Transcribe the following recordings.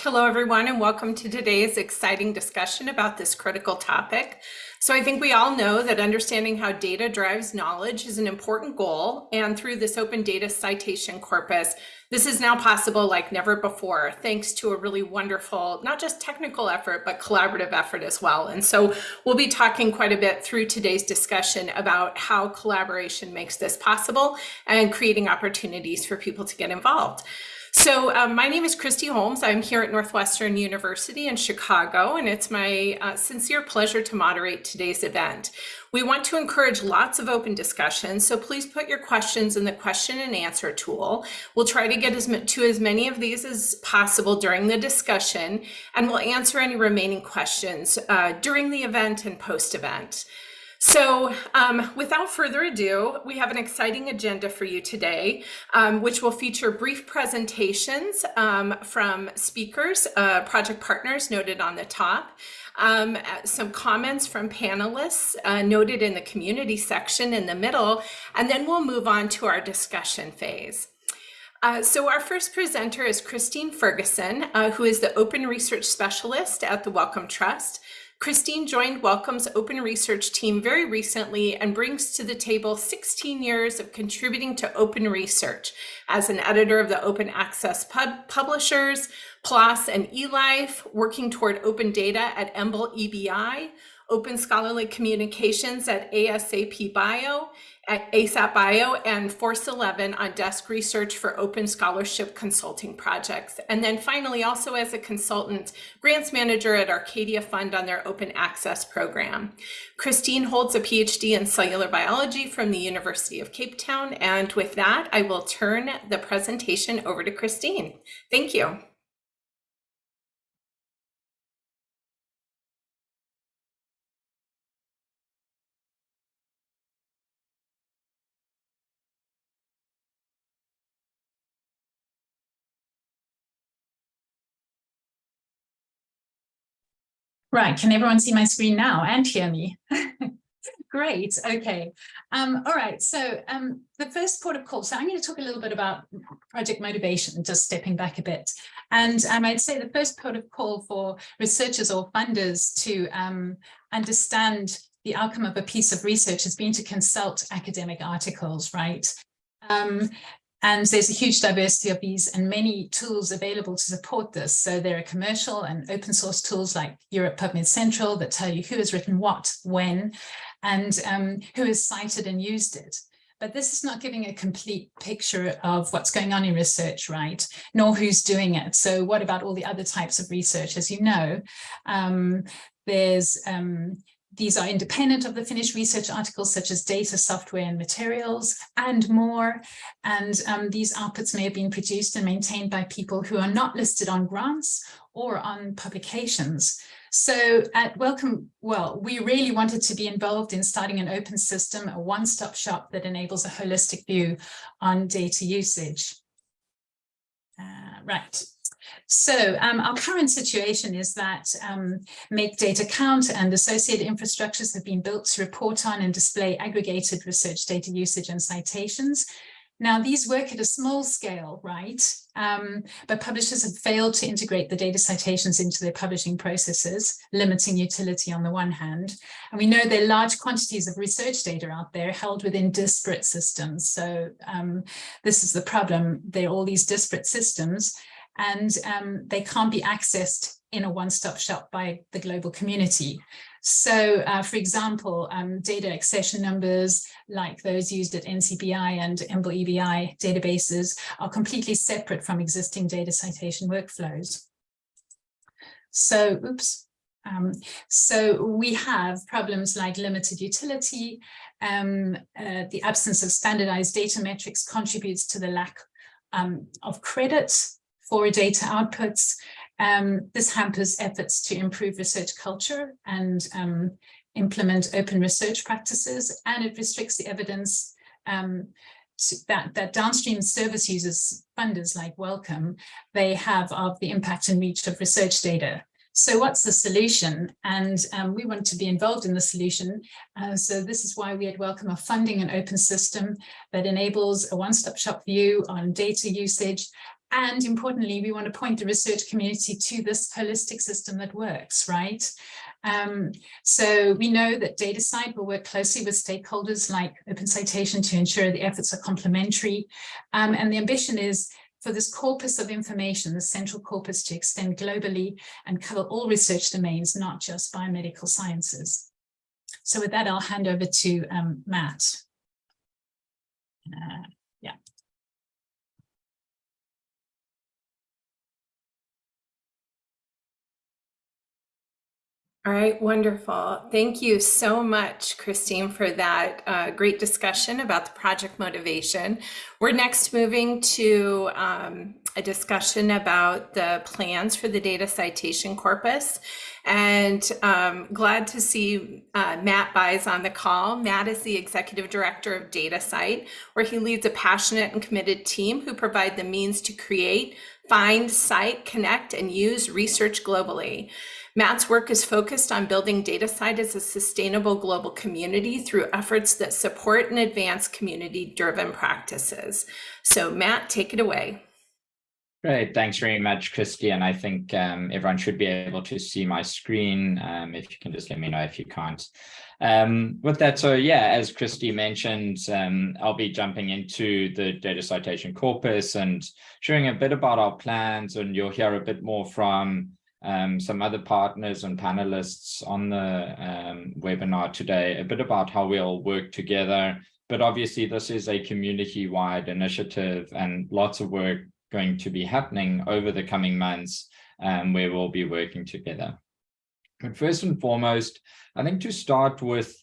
Hello, everyone, and welcome to today's exciting discussion about this critical topic. So I think we all know that understanding how data drives knowledge is an important goal. And through this open data citation corpus, this is now possible like never before, thanks to a really wonderful, not just technical effort, but collaborative effort as well. And so we'll be talking quite a bit through today's discussion about how collaboration makes this possible and creating opportunities for people to get involved. So um, my name is Kristi Holmes. I'm here at Northwestern University in Chicago, and it's my uh, sincere pleasure to moderate today's event. We want to encourage lots of open discussion, so please put your questions in the question and answer tool. We'll try to get as to as many of these as possible during the discussion, and we'll answer any remaining questions uh, during the event and post-event. So um, without further ado, we have an exciting agenda for you today, um, which will feature brief presentations um, from speakers, uh, project partners noted on the top, um, some comments from panelists uh, noted in the community section in the middle, and then we'll move on to our discussion phase. Uh, so our first presenter is Christine Ferguson, uh, who is the Open Research Specialist at the Wellcome Trust. Christine joined Wellcome's open research team very recently and brings to the table 16 years of contributing to open research as an editor of the open access pub publishers, PLOS and eLife, working toward open data at EMBL EBI, open scholarly communications at ASAP Bio, at ASAP Bio and Force 11 on desk research for open scholarship consulting projects. And then finally, also as a consultant, grants manager at Arcadia Fund on their open access program. Christine holds a PhD in cellular biology from the University of Cape Town. And with that, I will turn the presentation over to Christine. Thank you. Right, can everyone see my screen now and hear me? Great, okay. Um, all right, so um, the first port of call, so I'm going to talk a little bit about project motivation, just stepping back a bit. And um, I'd say the first port of call for researchers or funders to um, understand the outcome of a piece of research has been to consult academic articles, right? Um, and there's a huge diversity of these and many tools available to support this. So there are commercial and open source tools like Europe PubMed Central that tell you who has written what, when, and um, who has cited and used it. But this is not giving a complete picture of what's going on in research, right? Nor who's doing it. So what about all the other types of research? As you know, um, there's um, these are independent of the finished research articles, such as data, software, and materials, and more. And um, these outputs may have been produced and maintained by people who are not listed on grants or on publications. So at Wellcome well, we really wanted to be involved in starting an open system, a one-stop shop that enables a holistic view on data usage. Uh, right. So um, our current situation is that um, Make Data Count and associated infrastructures have been built to report on and display aggregated research data usage and citations. Now, these work at a small scale, right? Um, but publishers have failed to integrate the data citations into their publishing processes, limiting utility on the one hand. And we know there are large quantities of research data out there held within disparate systems. So um, this is the problem. There are all these disparate systems and um, they can't be accessed in a one-stop shop by the global community. So, uh, for example, um, data accession numbers like those used at NCBI and EMBL EBI databases are completely separate from existing data citation workflows. So, oops. Um, so we have problems like limited utility. Um, uh, the absence of standardized data metrics contributes to the lack um, of credit for data outputs. Um, this hampers efforts to improve research culture and um, implement open research practices, and it restricts the evidence um, that, that downstream service users, funders like Wellcome, they have of the impact and reach of research data. So what's the solution? And um, we want to be involved in the solution. Uh, so this is why we at Wellcome are funding an open system that enables a one-stop shop view on data usage And importantly, we want to point the research community to this holistic system that works, right? Um, so we know that DataCite will work closely with stakeholders like Open Citation to ensure the efforts are complementary. Um, and the ambition is for this corpus of information, the central corpus to extend globally and cover all research domains, not just biomedical sciences. So with that, I'll hand over to um, Matt. Uh, All right, wonderful. Thank you so much, Christine, for that uh, great discussion about the project motivation. We're next moving to um, a discussion about the plans for the data citation corpus. And um, glad to see uh, Matt Buys on the call. Matt is the executive director of DataCite, where he leads a passionate and committed team who provide the means to create, find, cite, connect, and use research globally. Matt's work is focused on building DataCite as a sustainable global community through efforts that support and advance community-driven practices. So Matt, take it away. Great, thanks very much, Kristi. And I think um, everyone should be able to see my screen. Um, if you can just let me know if you can't. Um, with that, so yeah, as Kristi mentioned, um, I'll be jumping into the data citation corpus and sharing a bit about our plans, and you'll hear a bit more from um, some other partners and panelists on the um, webinar today, a bit about how we all work together. But obviously, this is a community-wide initiative and lots of work going to be happening over the coming months um, where we'll be working together. But first and foremost, I think to start with,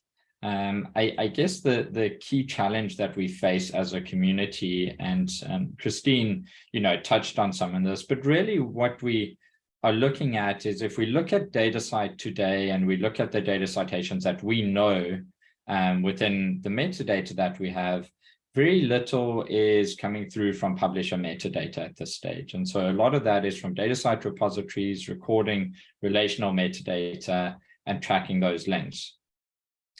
um, I, I, guess the, the key challenge that we face as a community, and um, Christine, you know, touched on some of this, but really what we are looking at is if we look at DataCite today and we look at the data citations that we know um, within the metadata that we have, very little is coming through from publisher metadata at this stage. And so a lot of that is from DataCite repositories, recording relational metadata and tracking those links.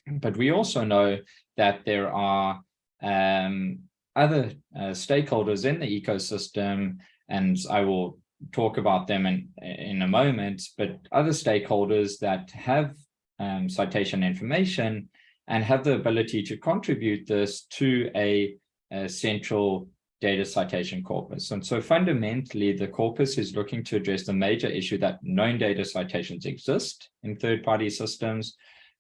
But we also know that there are um, other uh, stakeholders in the ecosystem, and I will talk about them in, in a moment, but other stakeholders that have um, citation information and have the ability to contribute this to a, a, central data citation corpus. And so fundamentally, the corpus is looking to address the major issue that known data citations exist in third-party systems,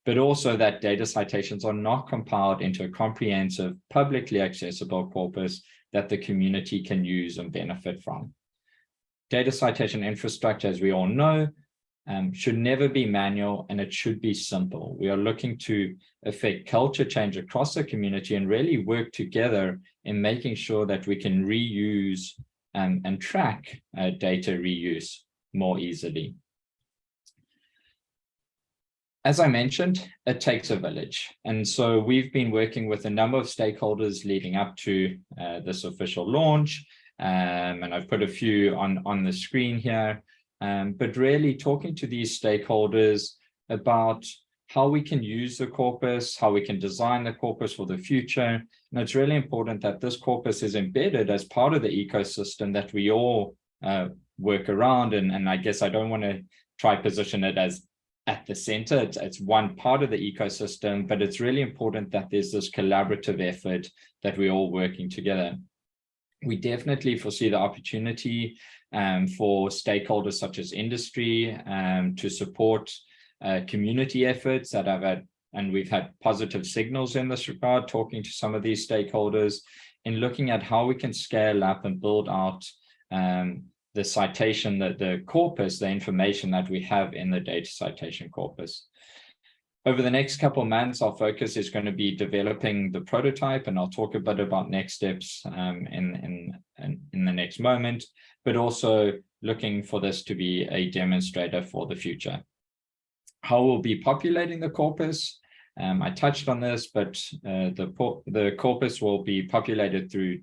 but also that data citations are not compiled into a comprehensive, publicly accessible corpus that the community can use and benefit from data citation infrastructure, as we all know, um, should never be manual and it should be simple. We are looking to affect culture change across the community and really work together in making sure that we can reuse um, and track uh, data reuse more easily. As I mentioned, it takes a village. And so we've been working with a number of stakeholders leading up to uh, this official launch um, and I've put a few on, on the screen here, um, but really talking to these stakeholders about how we can use the corpus, how we can design the corpus for the future. And it's really important that this corpus is embedded as part of the ecosystem that we all uh, work around. And, and I guess I don't want to try position it as at the center. It's, it's one part of the ecosystem, but it's really important that there's this collaborative effort that we're all working together we definitely foresee the opportunity um, for stakeholders such as industry um, to support uh, community efforts that have had, and we've had positive signals in this regard, talking to some of these stakeholders in looking at how we can scale up and build out um, the citation, that the corpus, the information that we have in the data citation corpus. Over the next couple of months, our focus is going to be developing the prototype, and I'll talk a bit about next steps um, in, in, in the next moment, but also looking for this to be a demonstrator for the future. How we'll be populating the corpus, um, I touched on this, but uh, the, the corpus will be populated through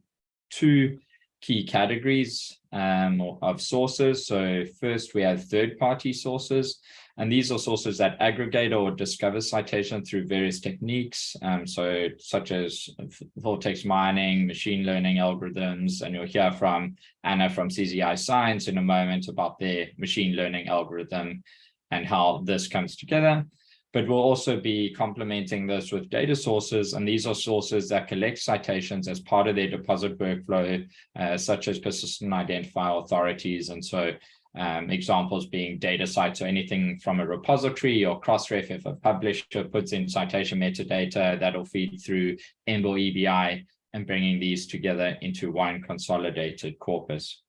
two key categories um, of sources. So first we have third-party sources, and these are sources that aggregate or discover citation through various techniques, um, so such as vortex mining, machine learning algorithms, and you'll hear from Anna from CZI Science in a moment about their machine learning algorithm and how this comes together but we'll also be complementing this with data sources. And these are sources that collect citations as part of their deposit workflow, uh, such as persistent identifier authorities. And so um, examples being data sites or anything from a repository or Crossref if a publisher puts in citation metadata, that'll feed through EMBL EBI and bringing these together into one consolidated corpus.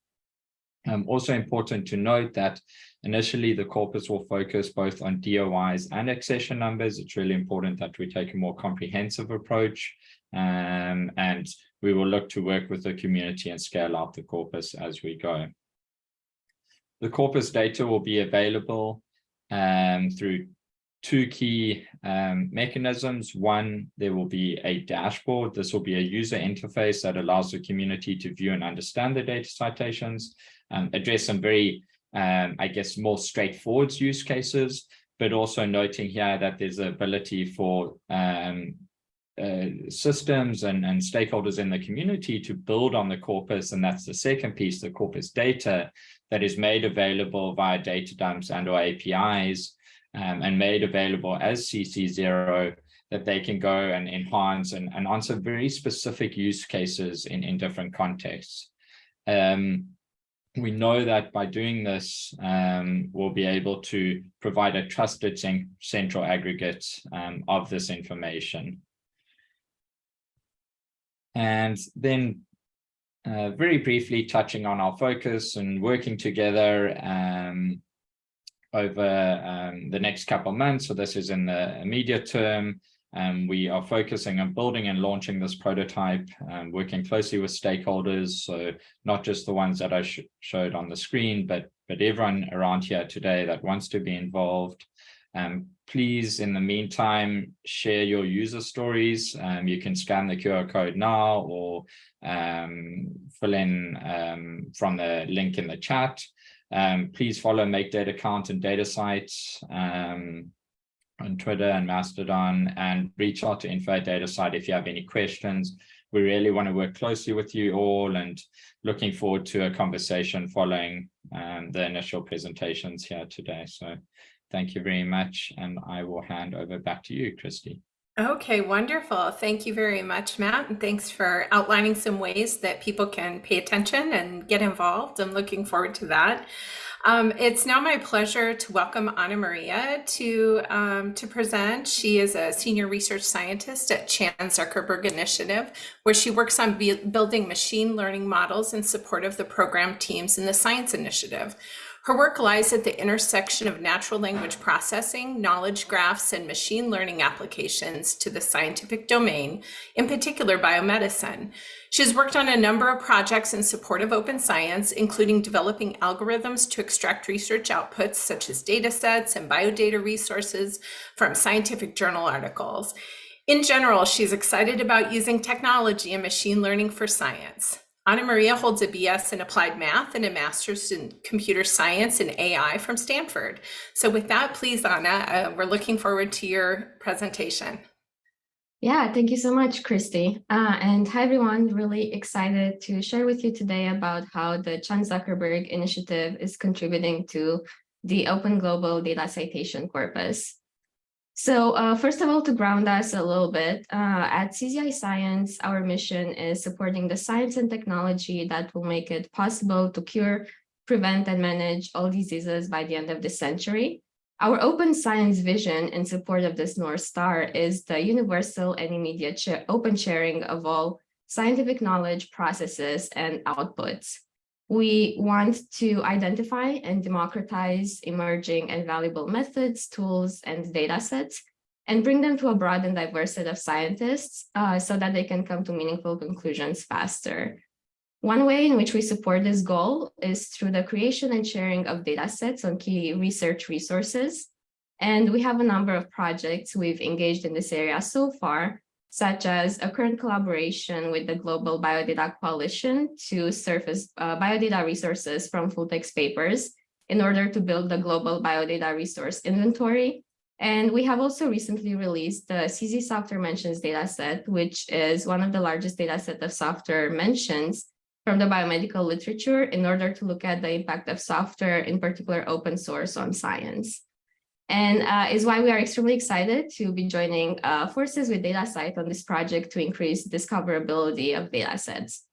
Um, also important to note that initially the corpus will focus both on DOIs and accession numbers. It's really important that we take a more comprehensive approach um, and we will look to work with the community and scale out the corpus as we go. The corpus data will be available um, through two key um, mechanisms. One, there will be a dashboard. This will be a user interface that allows the community to view and understand the data citations um, address some very, um, I guess, more straightforward use cases, but also noting here that there's ability for um, uh, systems and, and stakeholders in the community to build on the corpus. And that's the second piece, the corpus data that is made available via data dumps and or APIs um, and made available as CC0 that they can go and enhance and, and answer very specific use cases in, in different contexts. Um, we know that by doing this, um, we'll be able to provide a trusted central aggregate um, of this information. And then uh, very briefly touching on our focus and working together um, over um, the next couple of months. So this is in the immediate term. Um, we are focusing on building and launching this prototype, um, working closely with stakeholders, so not just the ones that I sh showed on the screen, but, but everyone around here today that wants to be involved. Um, please, in the meantime, share your user stories. Um, you can scan the QR code now or um, fill in um, from the link in the chat. please follow Make Data Count and DataCite on Twitter and Mastodon and reach out to info DataCite if you have any questions. We really want to work closely with you all and looking forward to a conversation following um, the initial presentations here today. So thank you very much. And I will hand over back to you, Kristi. Okay, wonderful. Thank you very much, Matt. And thanks for outlining some ways that people can pay attention and get involved. I'm looking forward to that. Um, it's now my pleasure to welcome Anna Maria to, um, to present. She is a senior research scientist at Chan Zuckerberg Initiative, where she works on building machine learning models in support of the program teams in the Science Initiative. Her work lies at the intersection of natural language processing, knowledge graphs, and machine learning applications to the scientific domain, in particular biomedicine. She has worked on a number of projects in support of open science, including developing algorithms to extract research outputs such as data sets and biodata resources from scientific journal articles. In general, she's excited about using technology and machine learning for science. Anna Maria holds a BS in applied math and a master's in computer science and AI from Stanford. So with that, please, Anna, uh, we're looking forward to your presentation. Yeah, thank you so much, Kristi. Uh, and hi, everyone. Really excited to share with you today about how the Chan Zuckerberg Initiative is contributing to the Open Global Data Citation Corpus. So uh, first of all, to ground us a little bit, uh, at CZI Science, our mission is supporting the science and technology that will make it possible to cure, prevent, and manage all diseases by the end of the century. Our open science vision in support of this North Star is the universal and immediate open sharing of all scientific knowledge, processes, and outputs. We want to identify and democratize emerging and valuable methods, tools, and data sets, and bring them to a broad and diverse set of scientists uh, so that they can come to meaningful conclusions faster. One way in which we support this goal is through the creation and sharing of data sets on key research resources. And we have a number of projects we've engaged in this area so far, such as a current collaboration with the Global Biodata Coalition to surface uh, biodata resources from full text papers in order to build the global biodata resource inventory. And we have also recently released the CZ software mentions dataset, which is one of the largest dataset of software mentions from the biomedical literature in order to look at the impact of software, in particular open source on science. And uh, is why we are extremely excited to be joining uh, forces with DataCite on this project to increase discoverability of data sets.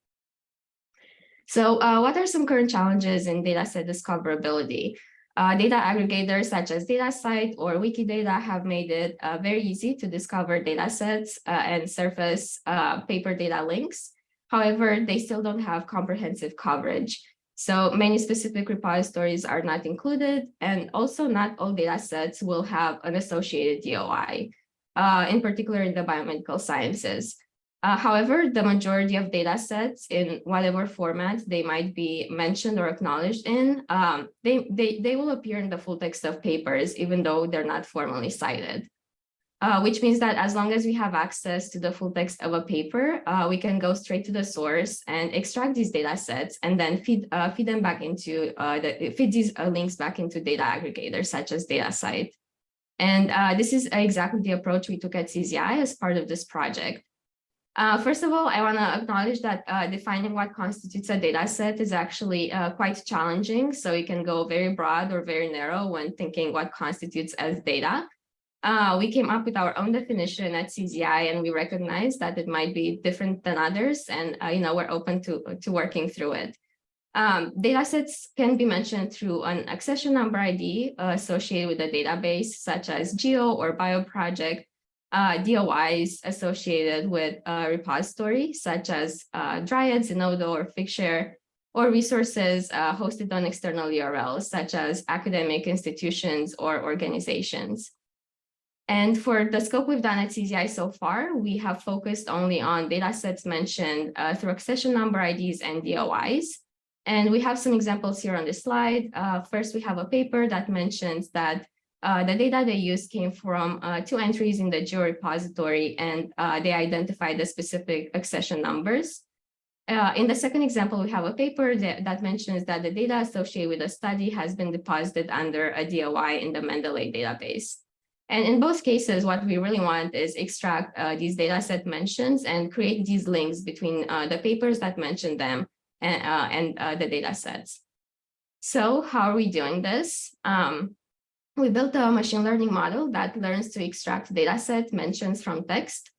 So uh, what are some current challenges in dataset discoverability? Uh, data aggregators such as DataCite or Wikidata have made it uh, very easy to discover datasets uh, and surface paper data links. However, they still don't have comprehensive coverage. So many specific repositories are not included, and also not all data sets will have an associated DOI, uh, in particular in the biomedical sciences. Uh, however, the majority of data sets in whatever format they might be mentioned or acknowledged in, um, they, they, they will appear in the full text of papers, even though they're not formally cited. Uh, which means that as long as we have access to the full text of a paper, uh, we can go straight to the source and extract these data sets and then feed, uh, feed them back into, uh, the, feed these uh, links back into data aggregators such as DataCite. And uh, this is exactly the approach we took at CZI as part of this project. First of all, I want to acknowledge that defining what constitutes a data set is actually quite challenging. So it can go very broad or very narrow when thinking what constitutes as data. Uh, we came up with our own definition at CZI and we recognize that it might be different than others and uh, you know we're open to, to working through it. Um, data sets can be mentioned through an accession number ID uh, associated with a database such as GEO or bioproject uh, DOIs associated with a repository such as uh, Dryad, Zenodo, or Figshare, or resources uh, hosted on external URLs such as academic institutions or organizations. And for the scope we've done at CZI so far, we have focused only on data sets mentioned uh, through accession number IDs and DOIs. And we have some examples here on this slide. Uh, first, we have a paper that mentions that uh, the data they used came from uh, two entries in the GEO repository, and uh, they identified the specific accession numbers. Uh, in the second example, we have a paper that, that, mentions that the data associated with a study has been deposited under a DOI in the Mendeley database. And in both cases, what we really want is extract uh, these data set mentions and create these links between uh, the papers that mention them and, and the data sets. So how are we doing this? Um, we built a machine learning model that learns to extract dataset mentions from text.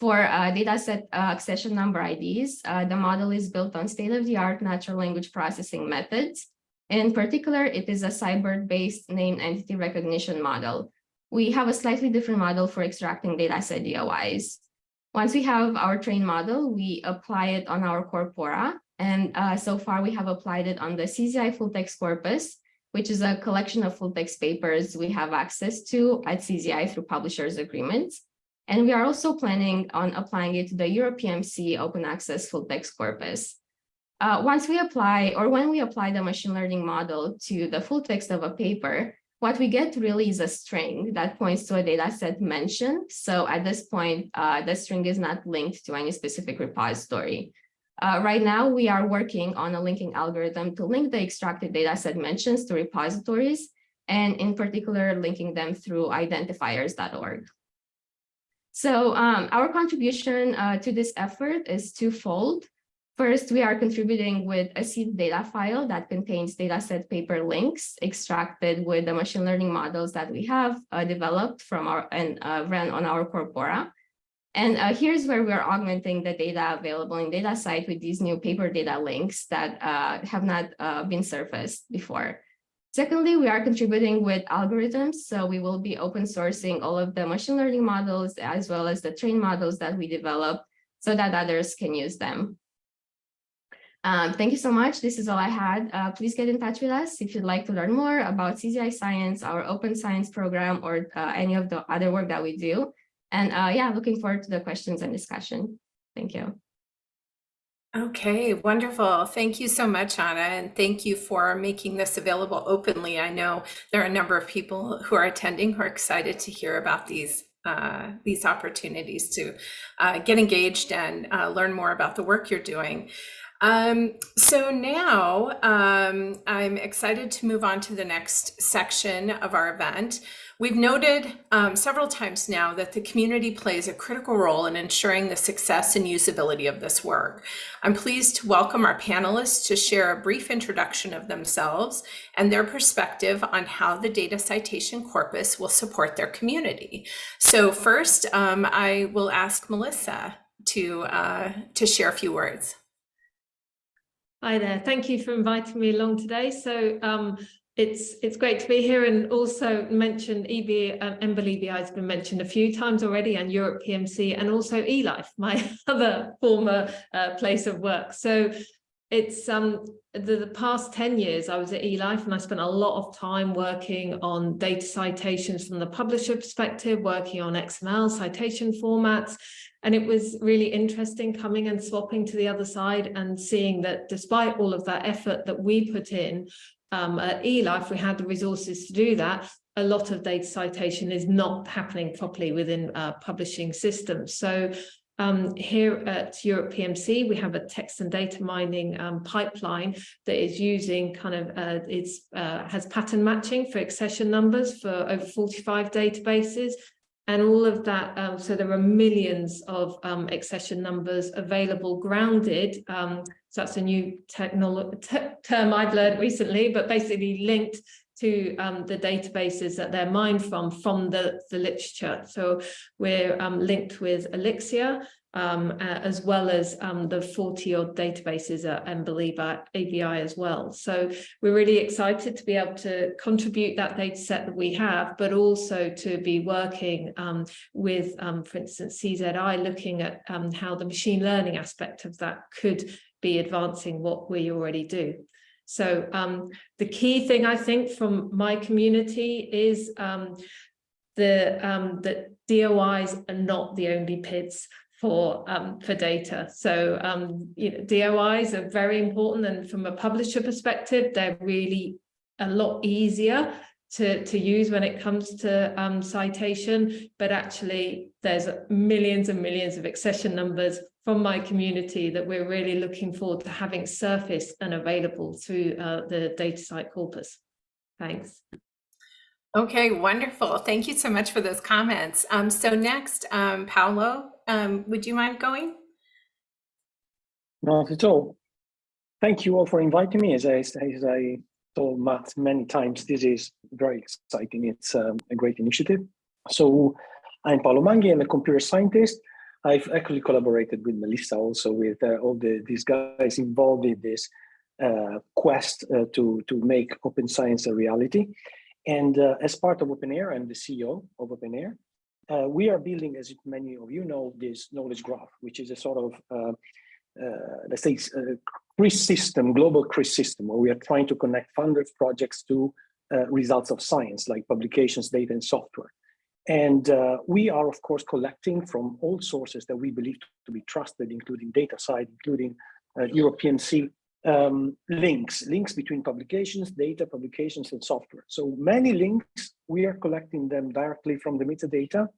For uh, dataset uh, accession number IDs, uh, the model is built on state-of-the-art natural language processing methods. In particular, it is a SciBERT-based named entity recognition model. We have a slightly different model for extracting dataset DOIs. Once we have our trained model, we apply it on our corpora. And uh, so far, we have applied it on the CZI full text corpus, which is a collection of full text papers we have access to at CZI through publishers agreements. And we are also planning on applying it to the EuroPMC open access full text corpus. Uh, once we apply or when we apply the machine learning model to the full text of a paper, what we get really is a string that points to a data set mention. So at this point, uh, the string is not linked to any specific repository. Uh, right now, we are working on a linking algorithm to link the extracted dataset mentions to repositories, and in particular, linking them through identifiers.org. So um, our contribution uh, to this effort is twofold. First, we are contributing with a seed data file that contains dataset paper links extracted with the machine learning models that we have uh, developed from our and uh, ran on our corpora. And uh, here's where we're augmenting the data available in DataCite with these new paper data links that uh, have not uh, been surfaced before. Secondly, we are contributing with algorithms. So we will be open sourcing all of the machine learning models as well as the trained models that we develop so that others can use them. Um, thank you so much. This is all I had. Uh, please get in touch with us if you'd like to learn more about CZI Science, our open science program, or uh, any of the other work that we do. And uh, yeah, looking forward to the questions and discussion. Thank you. Okay, wonderful. Thank you so much, Anna, and thank you for making this available openly. I know there are a number of people who are attending who are excited to hear about these uh, these opportunities to uh, get engaged and uh, learn more about the work you're doing. Um, so now um, I'm excited to move on to the next section of our event. We've noted um, several times now that the community plays a critical role in ensuring the success and usability of this work. I'm pleased to welcome our panelists to share a brief introduction of themselves and their perspective on how the data citation corpus will support their community. So first, um, I will ask Melissa to, uh, to share a few words. Hi there. Thank you for inviting me along today. So um, it's it's great to be here and also mention EB, um, EMBL EBI has been mentioned a few times already and Europe PMC and also eLife, my other former uh, place of work. So it's um the, the past 10 years I was at eLife and I spent a lot of time working on data citations from the publisher perspective, working on XML citation formats. And it was really interesting coming and swapping to the other side and seeing that despite all of that effort that we put in um, at eLife, we had the resources to do that. A lot of data citation is not happening properly within uh, publishing systems. So um, here at Europe PMC, we have a text and data mining um, pipeline that is using kind of, uh, it's uh, has pattern matching for accession numbers for over 45 databases. And all of that, um, so there are millions of um, accession numbers available grounded. Um, so that's a new technology term I've learned recently, but basically linked to um, the databases that they're mined from, from the, the literature. So we're um, linked with Elixir, um, as well as um, the 40 odd databases at EMBL EBI as well. So we're really excited to be able to contribute that data set that we have, but also to be working um, with, um, for instance, CZI, looking at how the machine learning aspect of that could be advancing what we already do. So um, the key thing I think from my community is um, the um, that DOIs are not the only PIDs for um, for data. So um, you know, DOIs are very important, and from a publisher perspective, they're really a lot easier to, to use when it comes to um, citation, but actually there's millions and millions of accession numbers from my community that we're really looking forward to having surfaced and available through uh, the DataCite corpus. Thanks. Okay, wonderful. Thank you so much for those comments. Um, so next, um, Paolo, um, would you mind going? Not at all. Thank you all for inviting me. As I, as I told Matt many times, this is very exciting. It's um, a great initiative. So I'm Paolo Manghi. I'm a computer scientist. I've actually collaborated with Melissa also with uh, all the these guys involved in this uh, quest uh, to, to make open science a reality. And uh, as part of OpenAIRE, I'm the CEO of OpenAIRE. Uh, we are building, as many of you know, this knowledge graph, which is a sort of, uh, let's say, CRIS system, global CRIS system, where we are trying to connect funders projects to uh, results of science, like publications, data, and software. And we are, of course, collecting from all sources that we believe to be trusted, including DataCite, including Europe PMC, um, links, links between publications, data, publications, and software. So many links, we are collecting them directly from the metadata.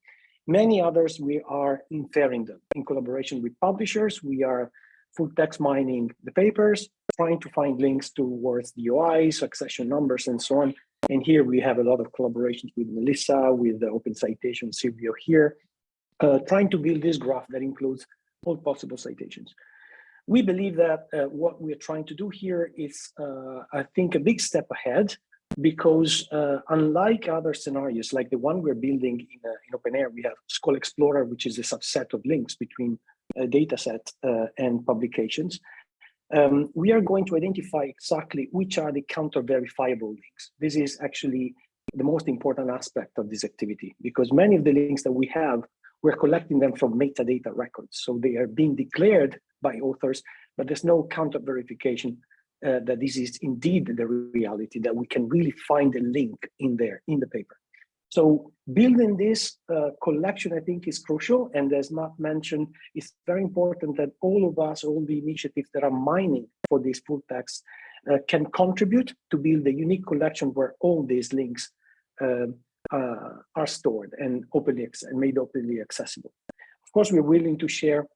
Many others, we are inferring them in collaboration with publishers. We are full text mining the papers, trying to find links towards DOIs, accession numbers, and so on. And here we have a lot of collaborations with Melissa, with the Open Citation, Silvio here, uh, trying to build this graph that includes all possible citations. We believe that uh, what we're trying to do here is, uh, I think, a big step ahead because uh, unlike other scenarios, like the one we're building in, uh, in OpenAIRE, we have Scholexplorer, which is a subset of links between a data set uh, and publications. Um, we are going to identify exactly which are the counter-verifiable links. This is actually the most important aspect of this activity because many of the links that we have, we're collecting them from metadata records. So they are being declared by authors, but there's no counter verification uh, that this is indeed the reality, that we can really find a link in there, in the paper. So building this uh, collection, I think, is crucial. And as Matt mentioned, it's very important that all of us, all the initiatives that are mining for these full text uh, can contribute to build a unique collection where all these links uh, uh, are stored and openly and made openly accessible. Of course, we're willing to share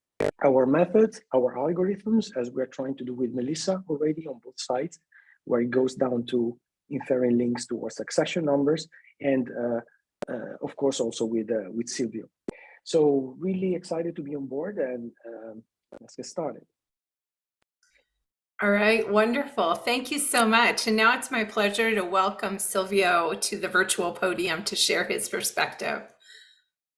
our methods, our algorithms, as we're trying to do with Melissa already on both sides, where it goes down to inferring links towards accession numbers, and uh, uh, of course also with uh, with Silvio. So really excited to be on board, and um, let's get started. All right, wonderful. Thank you so much. And now it's my pleasure to welcome Silvio to the virtual podium to share his perspective.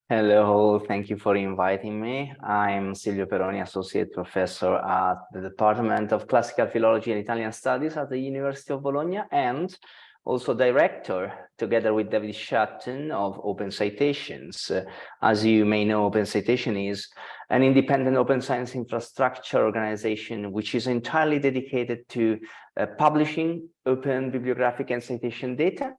Hello, thank you for inviting me. I'm Silvio Peroni, Associate Professor at the Department of Classical Philology and Italian Studies at the University of Bologna and also Director, together with David Shotton of Open Citations. Uh, as you may know, Open Citation is an independent open science infrastructure organization which is entirely dedicated to uh, publishing open bibliographic and citation data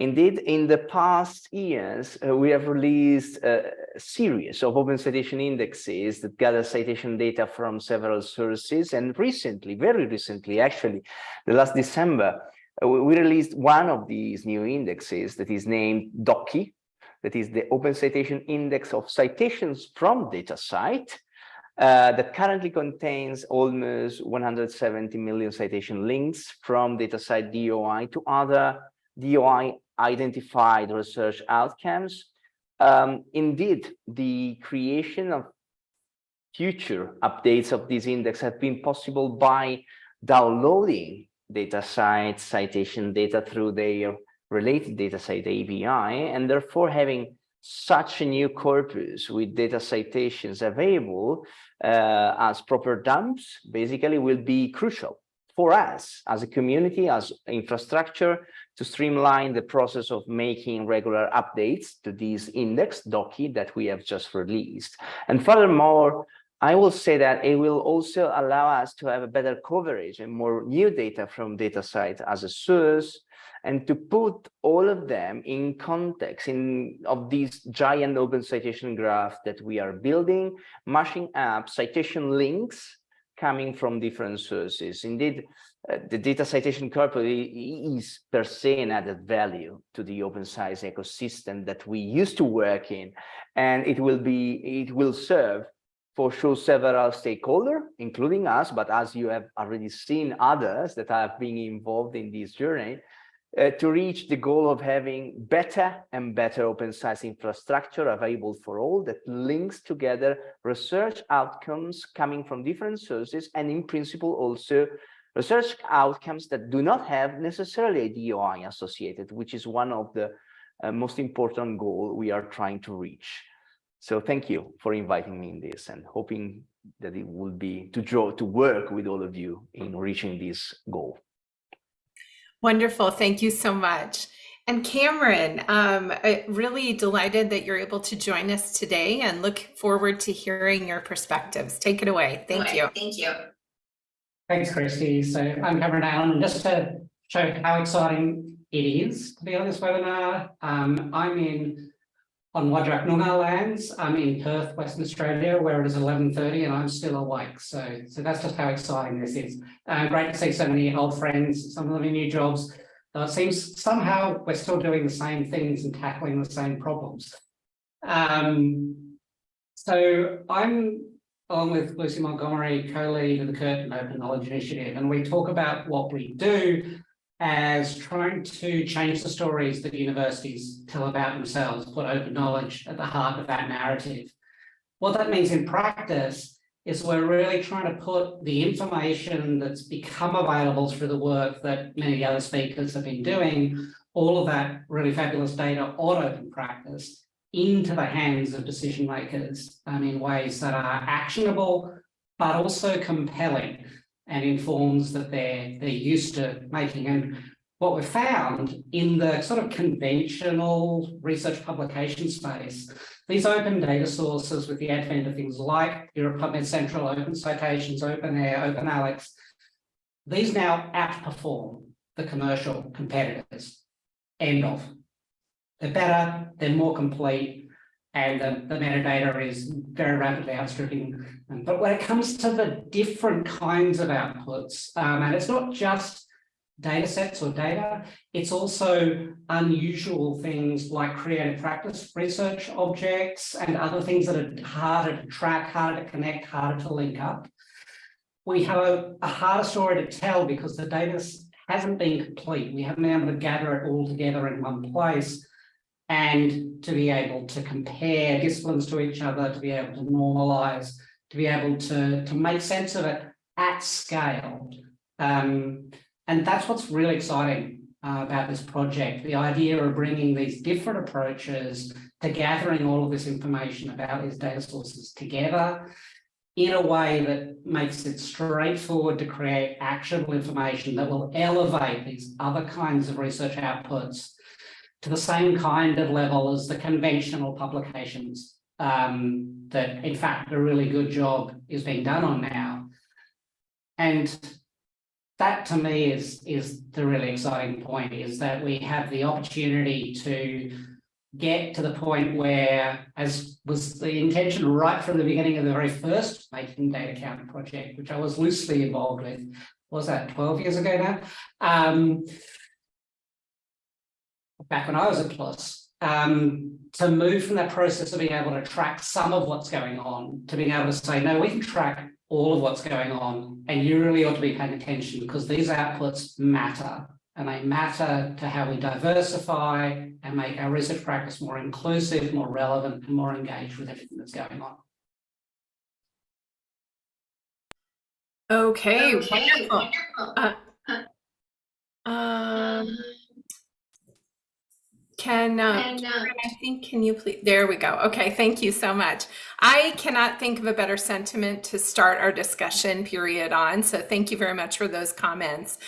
Indeed, in the past years, uh, we have released a series of open citation indexes that gather citation data from several sources. And recently, very recently, actually, the last December, we released one of these new indexes that is named DOCI, that is the Open Citation Index of Citations from DataCite, uh, that currently contains almost 170 million citation links from DataCite DOI to other DOI identified research outcomes. Um, indeed, the creation of future updates of this index have been possible by downloading DataCite citation data through their related DataCite API, and therefore having such a new corpus with data citations available uh, as proper dumps basically will be crucial for us as a community, as infrastructure, to streamline the process of making regular updates to this index DOCI that we have just released. And furthermore, I will say that it will also allow us to have a better coverage and more new data from DataCite as a source and to put all of them in context in of these giant open citation graph that we are building, mashing up citation links coming from different sources. Indeed, uh, the data citation corpus is per se an added value to the open science ecosystem that we used to work in, and it will be it will serve for sure several stakeholders, including us, but as you have already seen others that have been involved in this journey, uh, to reach the goal of having better and better open science infrastructure available for all that links together research outcomes coming from different sources and in principle also research outcomes that do not have necessarily a DOI associated, which is one of the uh, most important goal we are trying to reach. So thank you for inviting me in this and hoping that it will be to draw to work with all of you in reaching this goal. Wonderful. Thank you so much. And Cameron, um, really delighted that you're able to join us today and look forward to hearing your perspectives. Take it away. Thank you. Thank you. Thanks, Kristi. So I'm Cameron Neylon, and just to show how exciting it is to be on this webinar, um, I'm in on Wadjuk Noongar lands. I'm in Perth, Western Australia, where it is 11.30 and I'm still awake. So, so that's just how exciting this is. Uh, great to see so many old friends, some of them in new jobs. Uh, it seems somehow we're still doing the same things and tackling the same problems. Um, so I'm, along with Lucy Montgomery, co-lead of the Curtin Open Knowledge Initiative, and we talk about what we do as trying to change the stories that universities tell about themselves, put open knowledge at the heart of that narrative. What that means in practice is we're really trying to put the information that's become available through the work that many of the other speakers have been doing, all of that really fabulous data on open practice into the hands of decision makers um, in ways that are actionable, but also compelling and informs that they're, they're used to making. And what we've found in the sort of conventional research publication space, these open data sources with the advent of things like Europe PubMed Central, Open Citations, OpenAIRE, OpenAlex, these now outperform the commercial competitors. End of. They're better, they're more complete, and the, the metadata is very rapidly outstripping. But when it comes to the different kinds of outputs, um, and it's not just data sets or data. It's also unusual things like creative practice research objects and other things that are harder to track, harder to connect, harder to link up. We have a, a harder story to tell because the data hasn't been complete. We haven't been able to gather it all together in one place and to be able to compare disciplines to each other, to be able to normalize, to be able to, to make sense of it at scale. Um, and that's what's really exciting uh, about this project, the idea of bringing these different approaches to gathering all of this information about these data sources together in a way that makes it straightforward to create actionable information that will elevate these other kinds of research outputs to the same kind of level as the conventional publications um, that in fact a really good job is being done on now. And that to me is, is the really exciting point is that we have the opportunity to get to the point where, as was the intention right from the beginning of the very first Making Data Count project, which I was loosely involved with, was that 12 years ago now? Um, back when I was at PLOS, um, to move from that process of being able to track some of what's going on to being able to say, no, we can track all of what's going on and you really ought to be paying attention because these outputs matter and they matter to how we diversify and make our research practice more inclusive, more relevant and more engaged with everything that's going on. Okay, okay wonderful. wonderful. Uh, um, can, uh, can uh, I think, can you please, there we go. Okay, thank you so much. I cannot think of a better sentiment to start our discussion period on. So thank you very much for those comments.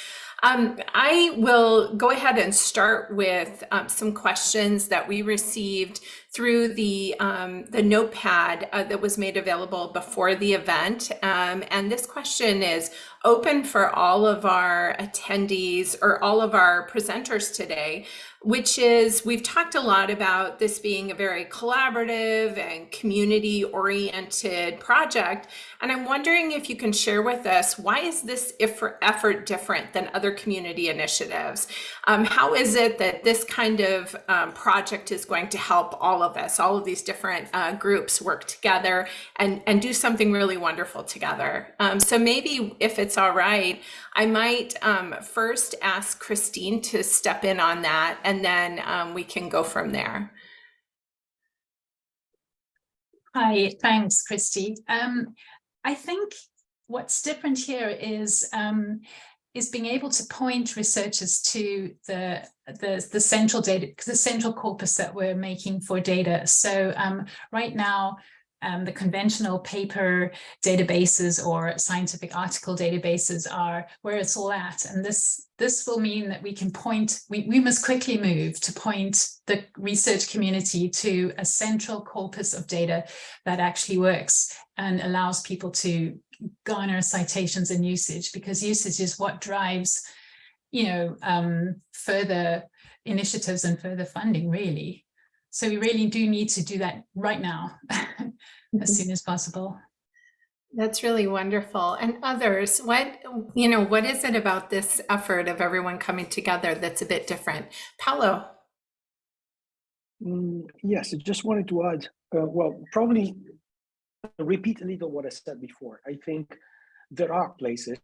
Um, I will go ahead and start with um, some questions that we received through the, um, the notepad uh, that was made available before the event. Um, and this question is open for all of our attendees or all of our presenters today which is we've talked a lot about this being a very collaborative and community oriented project. And I'm wondering if you can share with us, why is this effort different than other community initiatives? Um, how is it that this kind of um, project is going to help all of us, all of these different uh, groups work together and, and do something really wonderful together? Um, so maybe if it's all right, I might um, first ask Christine to step in on that and then um, we can go from there. Hi, thanks, Kristi. Um, I think what's different here is um, is being able to point researchers to the the the central data the central corpus that we're making for data. So um, right now. Um, the conventional paper databases or scientific article databases are where it's all at. And this, this will mean that we can point, we, we must quickly move to point the research community to a central corpus of data that actually works and allows people to garner citations and usage because usage is what drives, you know, um, further initiatives and further funding really. So we really do need to do that right now, as soon as possible. That's really wonderful. And others, what, you know, what is it about this effort of everyone coming together that's a bit different? Paolo. Mm, yes, I just wanted to add, uh, well, probably repeat a little what I said before. I think there are places,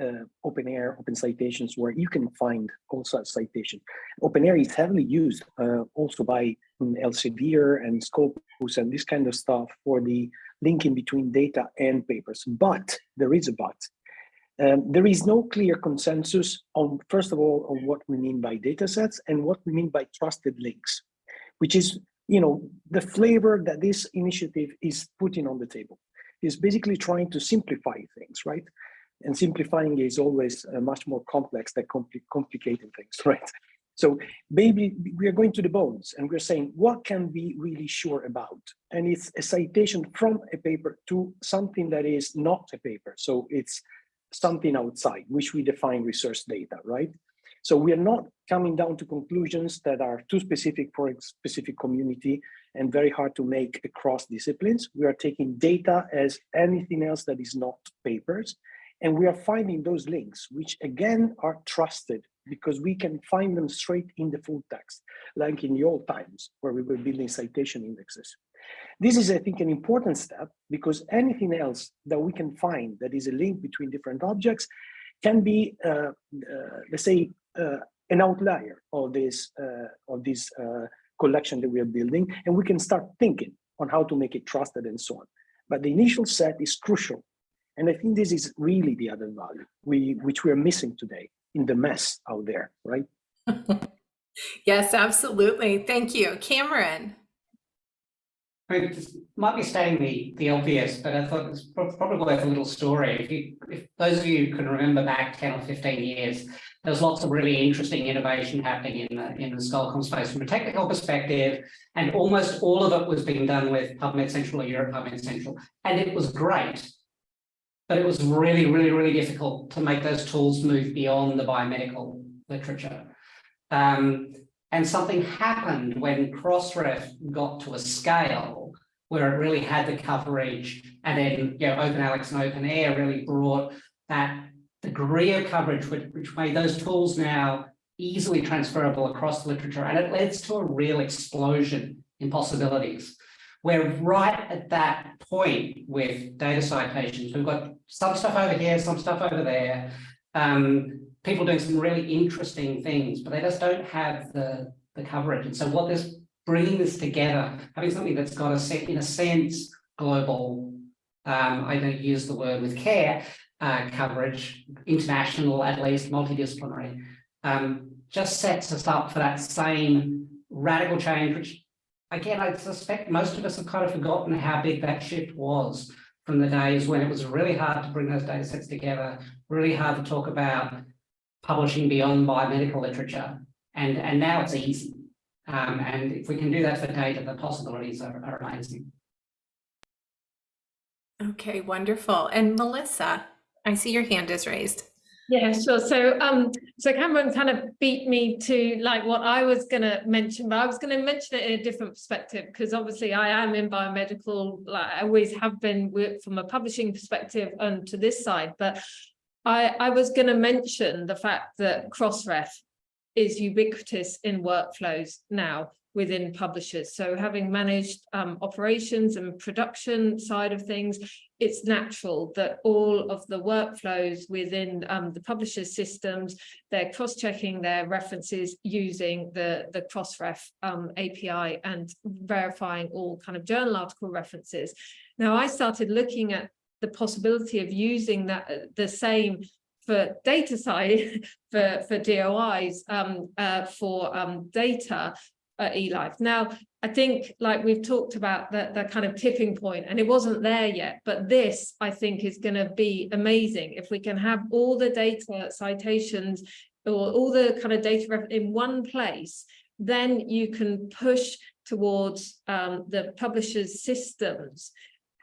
uh, OpenAIRE, OpenCitations, where you can find all such citation. OpenAIRE is heavily used uh, also by um, Elsevier and Scopus and this kind of stuff for the linking between data and papers. But there is a but. Um, there is no clear consensus on, first of all, on what we mean by data sets and what we mean by trusted links, which is you know, the flavor that this initiative is putting on the table is basically trying to simplify things, right? And simplifying is always uh, much more complex than compli complicating things, right? So maybe we are going to the bones and we're saying, what can we really sure about? And it's a citation from a paper to something that is not a paper. So it's something outside, which we define research data, right? So we are not coming down to conclusions that are too specific for a specific community and very hard to make across disciplines. We are taking data as anything else that is not papers. And we are finding those links, which again are trusted because we can find them straight in the full text, like in the old times where we were building citation indexes. This is, I think, an important step because anything else that we can find that is a link between different objects can be, uh, uh, let's say, uh, an outlier of this uh, of this uh, collection that we are building, and we can start thinking on how to make it trusted and so on. But the initial set is crucial, and I think this is really the added value we which we are missing today in the mess out there, right? yes, absolutely. Thank you, Cameron. I might be stating the, the obvious, but I thought it's probably worth a little story. If you, if those of you can remember back 10 or 15 years, there's lots of really interesting innovation happening in the, in the Scholarcom space from a technical perspective, and almost all of it was being done with PubMed Central or Europe PubMed Central, and it was great. But it was really, really, really difficult to make those tools move beyond the biomedical literature. Um, and something happened when Crossref got to a scale where it really had the coverage and then you know, OpenAlex and OpenAIRE really brought that degree of coverage which, which made those tools now easily transferable across literature and it leads to a real explosion in possibilities. We're right at that point with data citations. We've got some stuff over here, some stuff over there. Um, people doing some really interesting things, but they just don't have the, the coverage. And so what this bringing this together, having something that's got a set, in a sense, global, um, I don't use the word with care, uh, coverage, international, at least multidisciplinary, um, just sets us up for that same radical change, which again, I suspect most of us have kind of forgotten how big that shift was from the days when it was really hard to bring those data sets together, really hard to talk about publishing beyond biomedical literature. And, and now it's easy. Um, and if we can do that for data, the possibilities are, are amazing. Okay, wonderful. And Melissa, I see your hand is raised. Yeah, sure. So, um, so Cameron kind of beat me to like what I was going to mention, but I was going to mention it in a different perspective because obviously I am in biomedical, like I always have been work from a publishing perspective and to this side. But I, I was going to mention the fact that Crossref is ubiquitous in workflows now within publishers. So having managed um, operations and production side of things, it's natural that all of the workflows within um, the publisher's systems, they're cross-checking their references using the, the Crossref um, API and verifying all kind of journal article references. Now, I started looking at the possibility of using that uh, the same for data side for for DOIs um, uh, for um, data at eLife. Now, I think like we've talked about that the kind of tipping point and it wasn't there yet, but this I think is going to be amazing if we can have all the data citations or all the kind of data in one place, then you can push towards um, the publisher's systems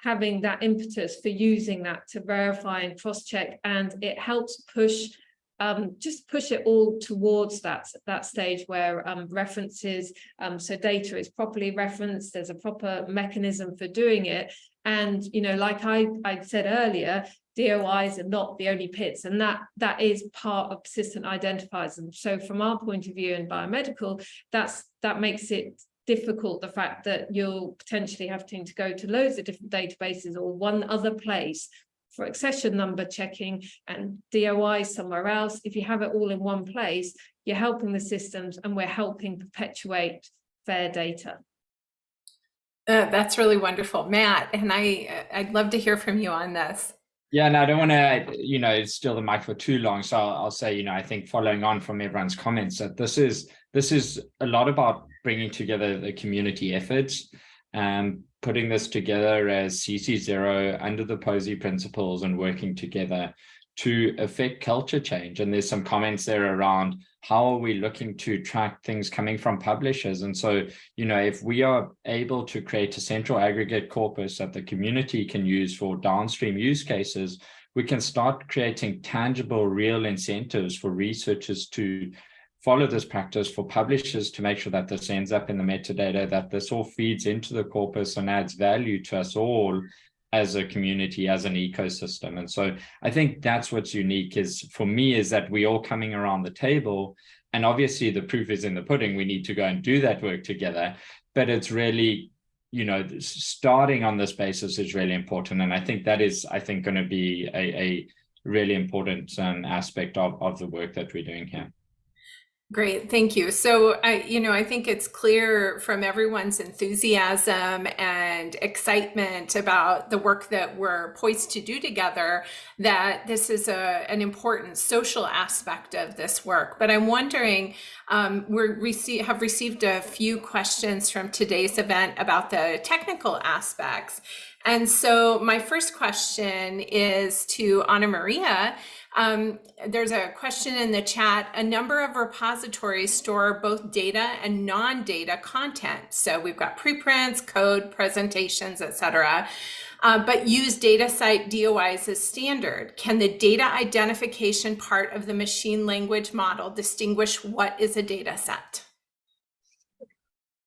having that impetus for using that to verify and cross-check and it helps push um, just push it all towards that that stage where um, references um, so data is properly referenced there's a proper mechanism for doing it. And you know like I, I said earlier DOIs are not the only PIDs and that that is part of persistent identifiers. And so from our point of view in biomedical that's that makes it difficult the fact that you'll potentially having to go to loads of different databases or one other place for accession number checking and DOI somewhere else. If you have it all in one place, you're helping the systems and we're helping perpetuate fair data. Uh, that's really wonderful, Matt. And I, I'd love to hear from you on this. Yeah, and no, I don't want to, you know, steal the mic for too long. So I'll, I'll, say, you know, I think following on from everyone's comments that this is this is a lot about bringing together the community efforts and putting this together as CC0 under the POSI principles and working together to affect culture change. And there's some comments there around how are we looking to track things coming from publishers? And so, you know, if we are able to create a central aggregate corpus that the community can use for downstream use cases, we can start creating tangible, real incentives for researchers to follow this practice for publishers to make sure that this ends up in the metadata, that this all feeds into the corpus and adds value to us all as a community, as an ecosystem. And so I think that's what's unique is for me is that we all coming around the table and obviously the proof is in the pudding. We need to go and do that work together, but it's really, you know, starting on this basis is really important. And I think that is, I think, going to be a, a really important um, aspect of, of the work that we're doing here. Great, thank you. So I, you know, I think it's clear from everyone's enthusiasm and excitement about the work that we're poised to do together that this is a, an important social aspect of this work. But I'm wondering, um, we receive, have received a few questions from today's event about the technical aspects. And so my first question is to Anna Maria. Um, there's a question in the chat. A number of repositories store both data and non-data content. So we've got preprints, code, presentations, etc. Uh, but use DataCite DOIs as standard. Can the data identification part of the machine language model distinguish what is a data set?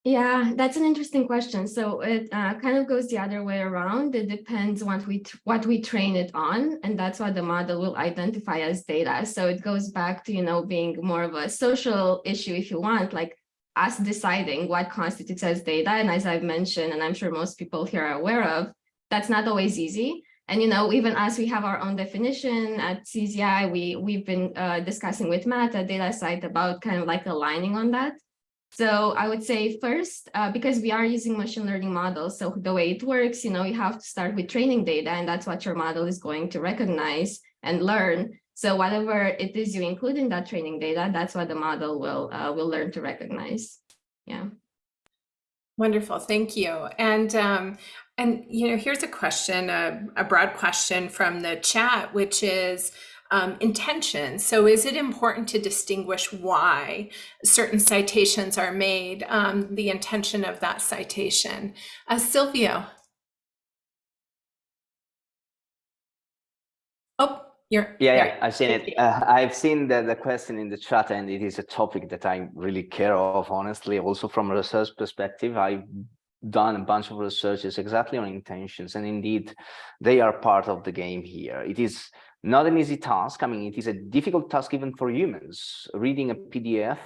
Yeah, that's an interesting question. So it uh, kind of goes the other way around. It depends what we what we train it on, and that's what the model will identify as data. So it goes back to you know being more of a social issue, if you want, like us deciding what constitutes as data. And as I've mentioned, and I'm sure most people here are aware of, that's not always easy. And you know, even as we have our own definition at CZI, we we've been uh, discussing with Matt at DataCite about kind of like aligning on that. So I would say first, uh, because we are using machine learning models, so the way it works, you know, you have to start with training data and that's what your model is going to recognize and learn. So whatever it is you include in that training data, that's what the model will uh, will learn to recognize. Yeah. Wonderful, thank you. And um, and you know, here's a question, a, a broad question from the chat, which is, um, intention. So is it important to distinguish why certain citations are made, um, the intention of that citation? Uh, Silvio. Oh, you're. Yeah, yeah, I've seen it. Uh, I've seen the, the question in the chat and it is a topic that I really care of, honestly, also from a research perspective. I've done a bunch of researches exactly on intentions and indeed they are part of the game here. It is not an easy task. I mean, it is a difficult task even for humans. Reading a PDF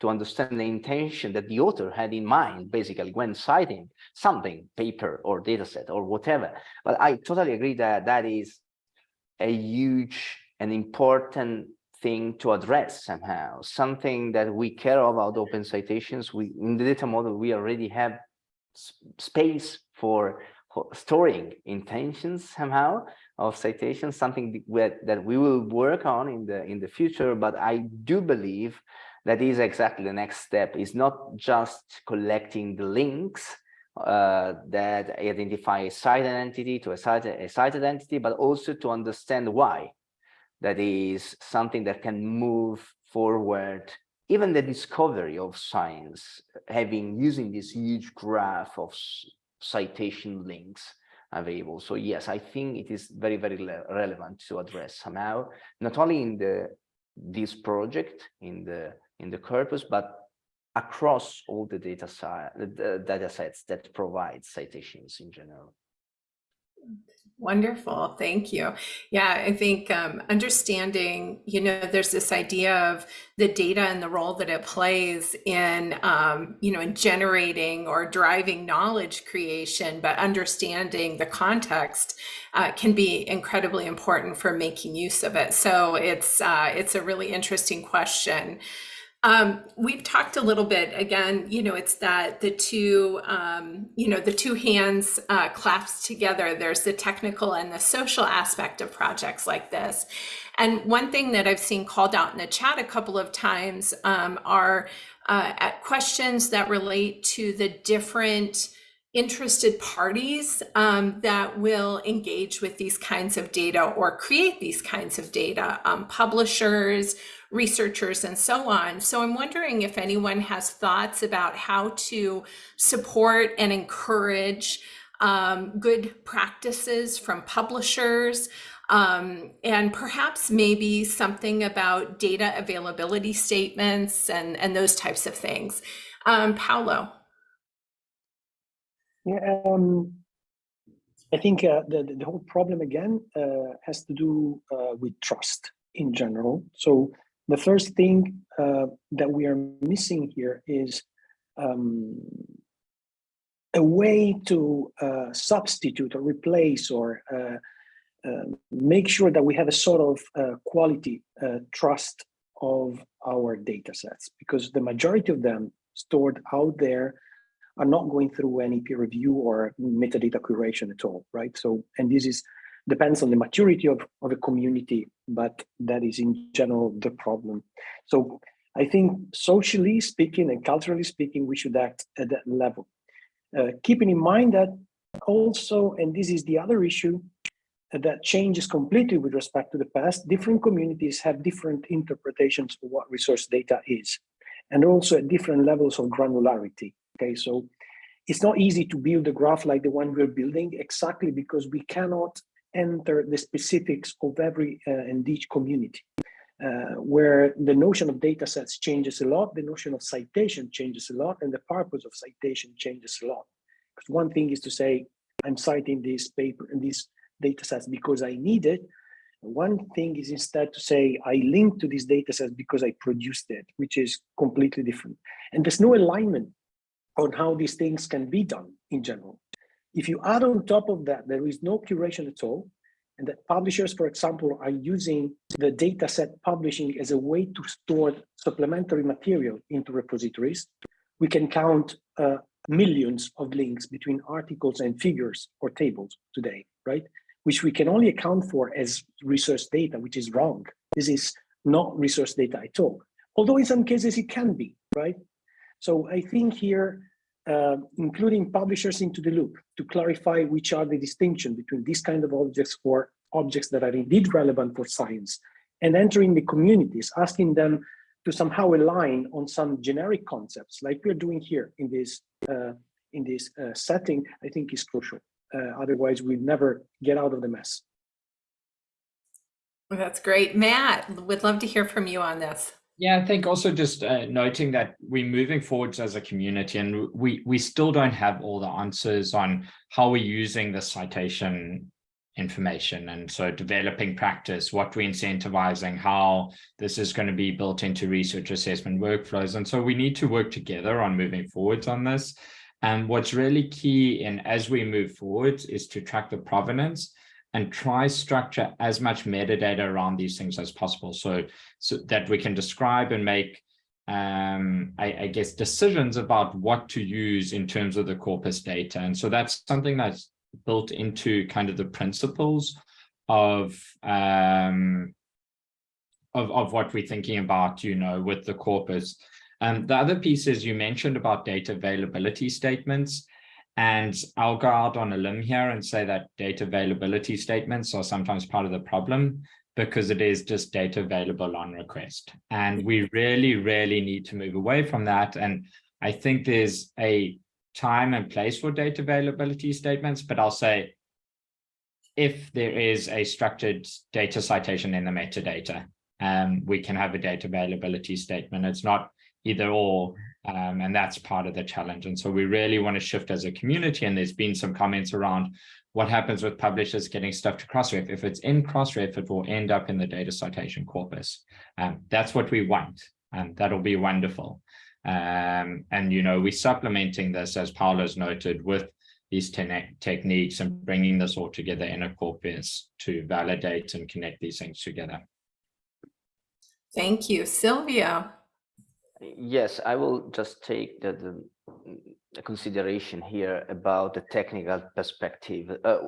to understand the intention that the author had in mind, basically, when citing something, paper or dataset or whatever. But I totally agree that that is a huge and important thing to address somehow, something that we care about OpenCitations. We in the data model, we already have space for storing intentions somehow of citations, something that we will work on in the in the future. But I do believe that is exactly the next step. Is not just collecting the links uh, that identify a site identity to a site a cited entity, but also to understand why. That is something that can move forward even the discovery of science, having using this huge graph of citation links available. So yes, I think it is very, very relevant to address somehow, not only in the this project in the in the corpus, but across all the data, the data sets that provide citations in general. Wonderful, thank you. Yeah, I think um, understanding, you know, there's this idea of the data and the role that it plays in, um, you know, in generating or driving knowledge creation, but understanding the context uh, can be incredibly important for making use of it. So it's uh, it's a really interesting question. Um, we've talked a little bit again, you know, it's that the two, um, you know, the two hands uh, clasped together. There's the technical and the social aspect of projects like this. And one thing that I've seen called out in the chat a couple of times um, are uh, questions that relate to the different interested parties um, that will engage with these kinds of data or create these kinds of data, um, publishers, researchers and so on. So I'm wondering if anyone has thoughts about how to support and encourage um, good practices from publishers um, and perhaps maybe something about data availability statements and, and those types of things. Um, Paolo. Yeah, um, I think uh, the, the whole problem again uh, has to do uh, with trust in general. So the first thing uh, that we are missing here is um, a way to uh, substitute or replace or uh, uh, make sure that we have a sort of uh, quality uh, trust of our data sets because the majority of them stored out there are not going through any peer review or metadata curation at all, right? So, and this is depends on the maturity of, of a community, but that is in general the problem. So I think socially speaking and culturally speaking, we should act at that level. Uh, keeping in mind that also, and this is the other issue, uh, that changes completely with respect to the past, different communities have different interpretations of what resource data is, and also at different levels of granularity. Okay, so it's not easy to build a graph like the one we're building exactly because we cannot enter the specifics of every uh, and each community. Uh, where the notion of data sets changes a lot, the notion of citation changes a lot, and the purpose of citation changes a lot. Because one thing is to say, I'm citing this paper and these data sets because I need it. One thing is instead to say, I link to these data sets because I produced it, which is completely different. And there's no alignment on how these things can be done in general. If you add on top of that, there is no curation at all, and that publishers, for example, are using the data set publishing as a way to store supplementary material into repositories. We can count uh, millions of links between articles and figures or tables today, right? Which we can only account for as resource data, which is wrong. This is not resource data at all. Although in some cases it can be, right? So I think here uh, including publishers into the loop to clarify which are the distinction between these kind of objects or objects that are indeed relevant for science and entering the communities, asking them to somehow align on some generic concepts like we're doing here in this uh, in this uh, setting, I think is crucial. Uh, otherwise, we never get out of the mess. That's great. Matt, would love to hear from you on this. Yeah, I think also just uh, noting that we're moving forwards as a community and we, we still don't have all the answers on how we're using the citation information. And so developing practice, what we're incentivizing, how this is going to be built into research assessment workflows. And so we need to work together on moving forwards on this. And what's really key in as we move forward is to track the provenance and try structure as much metadata around these things as possible. So so that we can describe and make um I, I, guess decisions about what to use in terms of the corpus data. And so that's something that's built into kind of the principles of um of, of what we're thinking about you know with the corpus. Um the other piece is you mentioned about data availability statements and I'll go out on a limb here and say that data availability statements are sometimes part of the problem because it is just data available on request. And we really, really need to move away from that. And I think there's a time and place for data availability statements, but I'll say if there is a structured data citation in the metadata, um, we can have a data availability statement. It's not either or, um, and that's part of the challenge. And so we really want to shift as a community. And there's been some comments around what happens with publishers getting stuff to Crossref. If it's in Crossref, it will end up in the data citation corpus. Um, that's what we want, and that'll be wonderful. Um, and, you know, we're supplementing this, as Paolo's noted, with these te techniques and bringing this all together in a corpus to validate and connect these things together. Thank you. Silvio. Yes, I will just take the, the, consideration here about the technical perspective. Uh,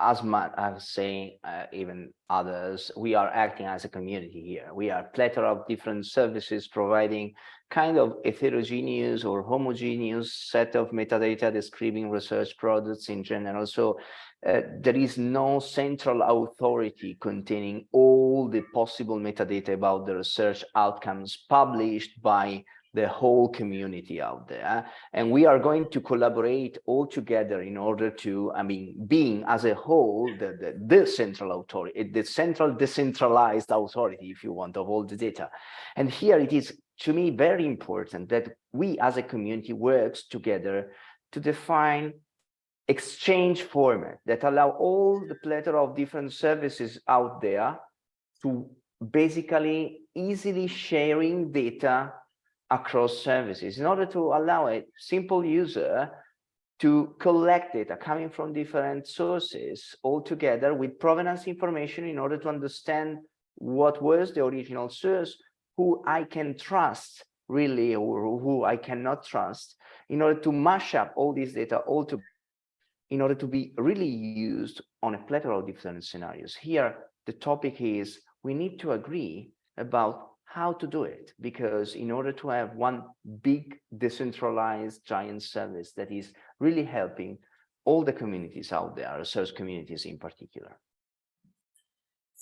as Matt was saying, uh, even others, we are acting as a community here. We are plethora of different services providing kind of heterogeneous or homogeneous set of metadata describing research products in general. So uh, there is no central authority containing all the possible metadata about the research outcomes published by the whole community out there. And we are going to collaborate all together in order to, I mean, being as a whole, the, the, the central authority, the central decentralized authority, if you want, of all the data. And here it is, to me, very important that we as a community works together to define exchange format that allow all the plethora of different services out there to basically easily sharing data across services. In order to allow a simple user to collect data coming from different sources all together with provenance information in order to understand what was the original source, who I can trust really, or who I cannot trust, in order to mash up all this data all to in order to be really used on a plethora of different scenarios. Here, the topic is we need to agree about how to do it, because in order to have one big decentralized giant service that is really helping all the communities out there, research communities in particular.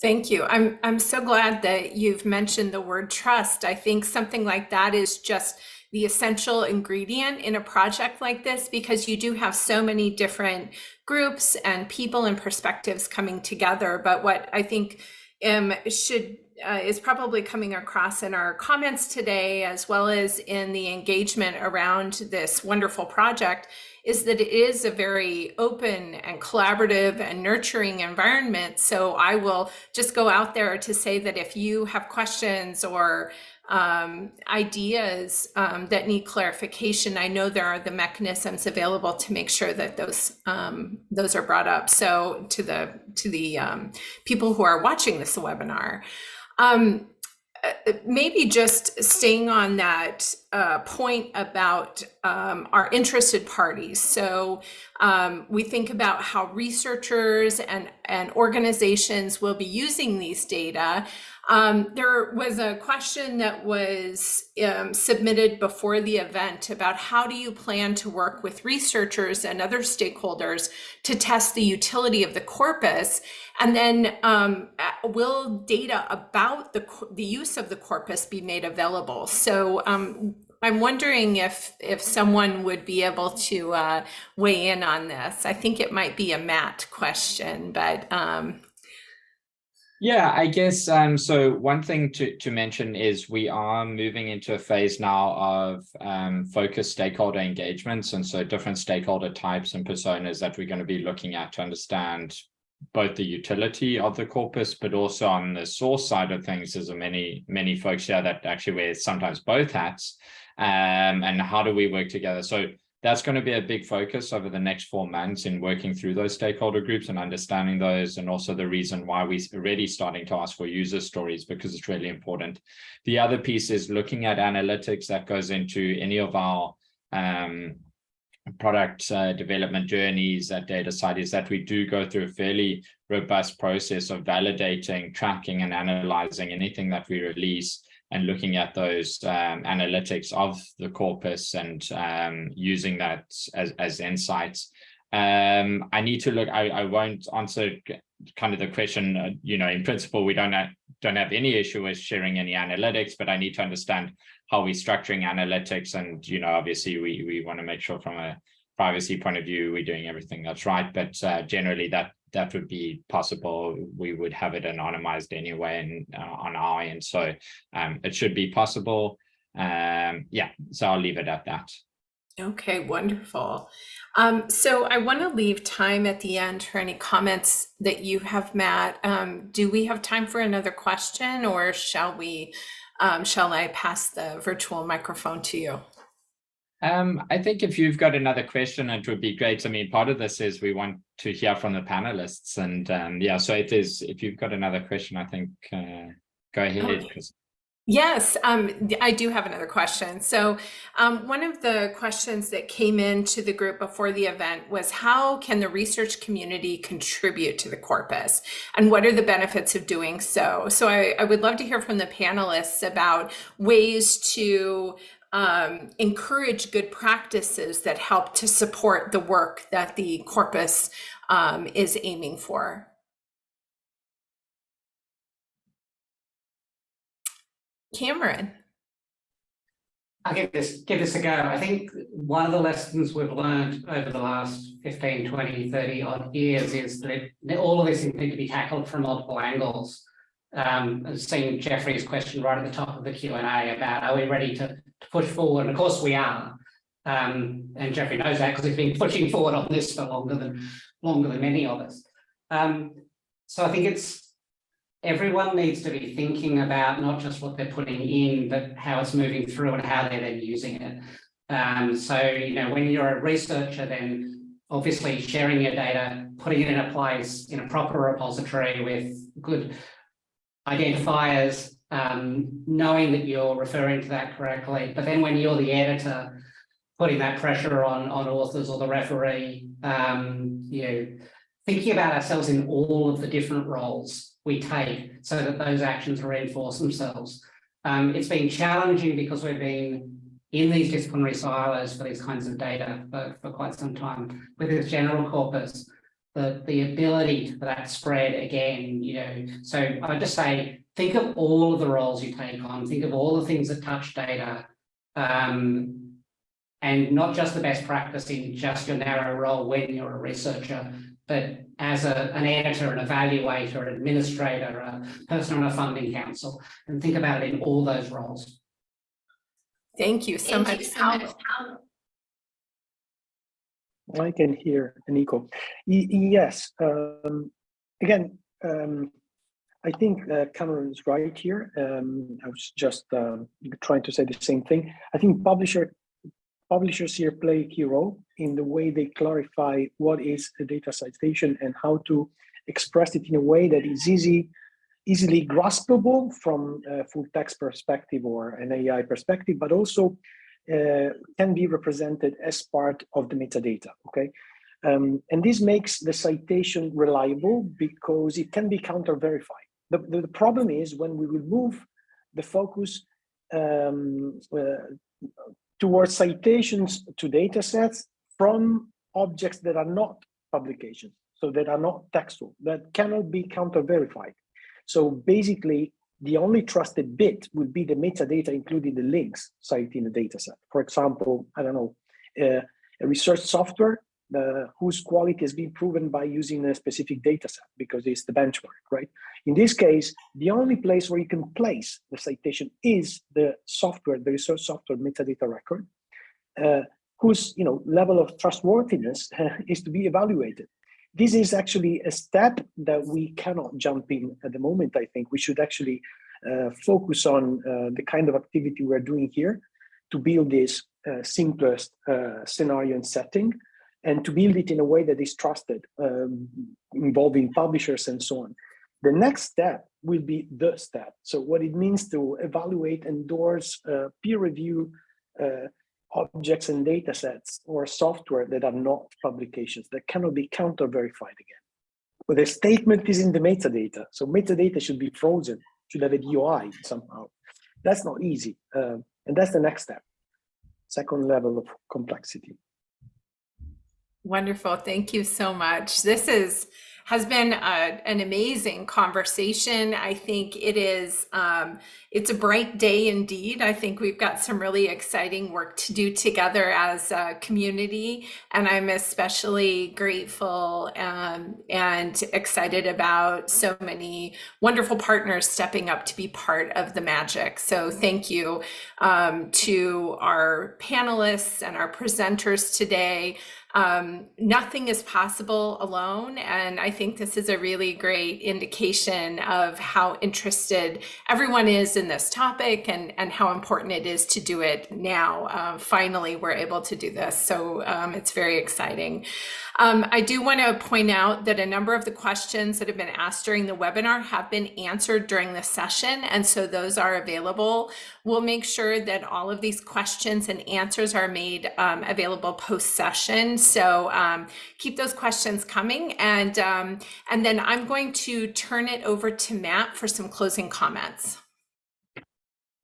Thank you. I'm I'm so glad that you've mentioned the word trust. I think something like that is just the essential ingredient in a project like this because you do have so many different groups and people and perspectives coming together. But what I think um, should uh, is probably coming across in our comments today, as well as in the engagement around this wonderful project, is that it is a very open and collaborative and nurturing environment. So I will just go out there to say that if you have questions or um, ideas um, that need clarification, I know there are the mechanisms available to make sure that those um, those are brought up. So to the to the um, people who are watching this webinar. Um, uh, maybe just staying on that uh, point about um, our interested parties. So um, we think about how researchers and, and organizations will be using these data. Um, there was a question that was um, submitted before the event about how do you plan to work with researchers and other stakeholders to test the utility of the corpus? And then um, will data about the, the use of the corpus be made available? So um, I'm wondering if if someone would be able to uh, weigh in on this. I think it might be a Matt question, but um, yeah, I guess um, so. One thing to, to mention is we are moving into a phase now of um, focused stakeholder engagements. And so different stakeholder types and personas that we're going to be looking at to understand both the utility of the corpus, but also on the source side of things, there's many, many folks here that actually wear sometimes both hats. Um, and how do we work together? So that's going to be a big focus over the next four months in working through those stakeholder groups and understanding those and also the reason why we're already starting to ask for user stories because it's really important. The other piece is looking at analytics that goes into any of our um, product uh, development journeys at DataCite is that we do go through a fairly robust process of validating, tracking and analyzing anything that we release and looking at those um, analytics of the corpus and um, using that as, as insights. Um, I need to look, I, I won't answer kind of the question, uh, you know, in principle, we don't have, don't have any issue with sharing any analytics, but I need to understand how we're structuring analytics. And, you know, obviously we, we want to make sure from a privacy point of view, we're doing everything that's right. But uh, generally that that would be possible. We would have it anonymized anyway and uh, on our end. So um, it should be possible. Um, yeah, so I'll leave it at that. Okay, wonderful. Um, so I want to leave time at the end for any comments that you have, Matt. Um, do we have time for another question or shall we, um, shall I pass the virtual microphone to you? Um, I think if you've got another question, it would be great. I mean, part of this is we want to hear from the panelists and um, yeah, so it is, if you've got another question, I think uh, go ahead. Okay. Yes, um, I do have another question. So um, one of the questions that came into the group before the event was how can the research community contribute to the corpus and what are the benefits of doing so? So I, I would love to hear from the panelists about ways to um, encourage good practices that help to support the work that the corpus um, is aiming for. Cameron. I'll give this, give this a go. I think one of the lessons we've learned over the last 15, 20, 30 odd years is that all of this need to be tackled from multiple angles. Um, seeing Jeffrey's question right at the top of the Q&A about are we ready to to push forward. And of course we are. Um, and Jeffrey knows that because he's been pushing forward on this for longer than longer than many of us. Um, so I think it's everyone needs to be thinking about not just what they're putting in, but how it's moving through and how they're then using it. Um, so, you know, when you're a researcher, then obviously sharing your data, putting it in a place in a proper repository with good identifiers, um, knowing that you're referring to that correctly. But then when you're the editor, putting that pressure on, on authors or the referee, um, you know, thinking about ourselves in all of the different roles we take so that those actions reinforce themselves. Um, it's been challenging because we've been in these disciplinary silos for these kinds of data for, for quite some time with this general corpus, the, the ability for that spread again, you know, so I would just say, think of all of the roles you take on, think of all the things that touch data, um, and not just the best practice in just your narrow role when you're a researcher, but as a, an editor, an evaluator, an administrator, a person on a funding council, and think about it in all those roles. Thank you so much. I can hear Nico. Y yes, um, again, um, I think uh, Cameron is right here. Um, I was just uh, trying to say the same thing. I think publisher publishers here play a key role in the way they clarify what is a data citation and how to express it in a way that is easy, easily graspable from a full text perspective or an AI perspective, but also uh, can be represented as part of the metadata, okay? Um, and this makes the citation reliable because it can be counter-verified. The, the, the, problem is when we will move the focus um, uh, towards citations to data sets from objects that are not publications, so that are not textual, that cannot be counter-verified. So basically, the only trusted bit would be the metadata, including the links cited in the data set. For example, I don't know, uh, a research software uh, whose quality has been proven by using a specific data set because it's the benchmark, right? In this case, the only place where you can place the citation is the software, the research software metadata record, uh, whose you know level of trustworthiness is to be evaluated. This is actually a step that we cannot jump in at the moment. I think we should actually uh, focus on uh, the kind of activity we're doing here to build this uh, simplest uh, scenario and setting and to build it in a way that is trusted, um, involving publishers and so on. The next step will be the step. So what it means to evaluate, endorse, uh, peer review uh, objects and data sets or software that are not publications that cannot be counter verified again. But the statement is in the metadata. So metadata should be frozen, should have a DOI somehow. That's not easy. Uh, and that's the next step, second level of complexity. Wonderful. Thank you so much. This is has been a, an amazing conversation. I think it is, um, it's a bright day indeed. I think we've got some really exciting work to do together as a community. And I'm especially grateful um, and excited about so many wonderful partners stepping up to be part of the magic. So thank you um, to our panelists and our presenters today. Um, nothing is possible alone. And I think this is a really great indication of how interested everyone is in this topic and, and how important it is to do it now. Uh, finally, we're able to do this. So um, it's very exciting. Um, I do want to point out that a number of the questions that have been asked during the webinar have been answered during the session, and so those are available. We'll make sure that all of these questions and answers are made um, available post-session. So um, keep those questions coming, and um, and then I'm going to turn it over to Matt for some closing comments.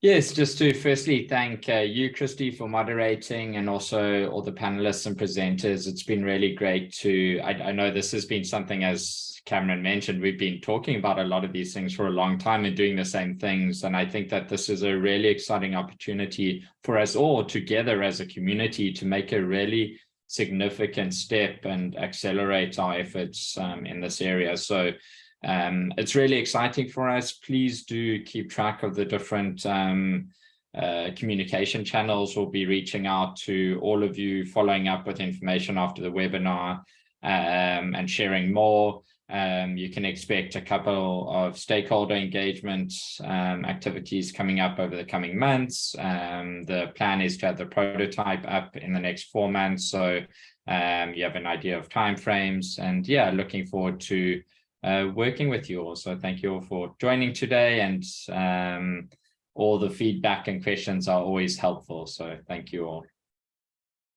Yes, just to firstly thank uh, you, Kristi, for moderating and also all the panelists and presenters. It's been really great to, I, I, know this has been something, as Cameron mentioned, we've been talking about a lot of these things for a long time and doing the same things. And I think that this is a really exciting opportunity for us all together as a community to make a really significant step and accelerate our efforts um, in this area. So um, it's really exciting for us. Please do keep track of the different um, uh, communication channels. We'll be reaching out to all of you, following up with information after the webinar um, and sharing more. Um, you can expect a couple of stakeholder engagement um, activities coming up over the coming months. Um, the plan is to have the prototype up in the next four months. So um, you have an idea of timeframes and yeah, looking forward to uh, working with you all. So thank you all for joining today and um, all the feedback and questions are always helpful. So thank you all.